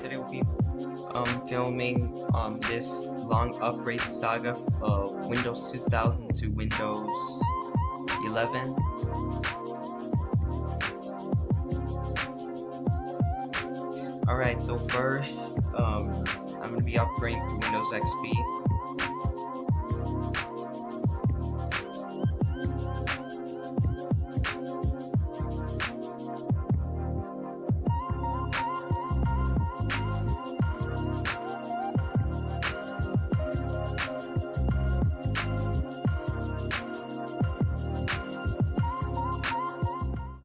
Today we'll be um, filming um, this long upgrade saga of Windows 2000 to Windows 11. Alright, so first, um, I'm going to be upgrading to Windows XP.